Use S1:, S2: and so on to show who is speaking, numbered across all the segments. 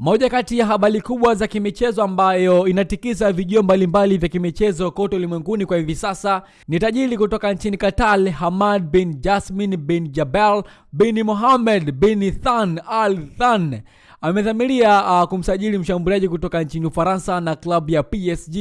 S1: Moja kati ya habari kubwa za kimichezo ambayo inatikisa vijio mbalimbali vya kimichezo kote ulimwenguni kwa hivi sasa ni tajiri kutoka nchini Qatar, Hamad bin Jasmin bin Jabal bin Mohammed bin Than Al Than amedhamiria uh, kumsajili mshambuliaji kutoka nchini Ufaransa na klabu ya PSG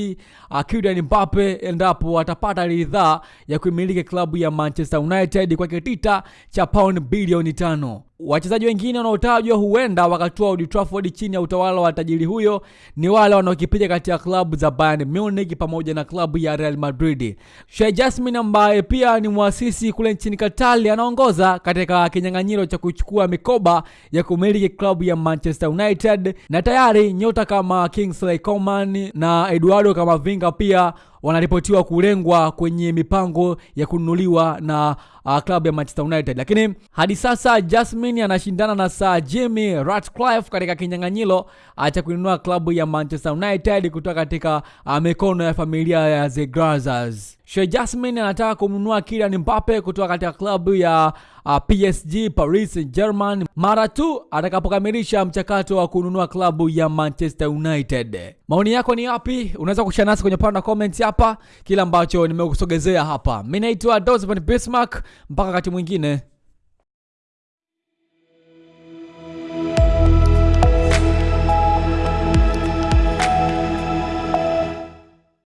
S1: uh, Kylian Mbappe endapo atapata ridhaa ya kuimiliki klabu ya Manchester United kwa kitita cha pound bilioni tano. Wachezaji wengine wanaotajwa huenda wakatua Old Trafford chini ya utawala wa tajiri huyo ni wale wanaokipiga kati ya klabu za Bayern Munich pamoja na klabu ya Real Madrid. Sheikh Jasmin ambaye pia ni mwasisi kule nchini katali anaongoza katika kinyang'anyiro cha kuchukua mikoba ya kumiliki klabu ya Manchester United, na tayari nyota kama Kingsley Coman na Eduardo Camavinga pia wanaripotiwa kulengwa kwenye mipango ya kununuliwa na uh, klabu ya Manchester United, lakini hadi sasa Jasmine anashindana na Sir Jimmy Ratcliffe katika kinyang'anyiro cha kununua klabu ya Manchester United kutoka katika uh, mikono ya familia ya The Glazers. Sheikh Jasmine anataka kumnunua Kylian Mbappe kutoka katika klabu ya uh, PSG Paris Saint-Germain mara tu atakapokamilisha mchakato wa kununua klabu ya Manchester United. Maoni yako ni yapi? Unaweza kushare nasi kwenye pande wa comments hapa kila ambacho nimekusogezea hapa. Mimi naitwa Dosman Bismarck, mpaka wakati mwingine.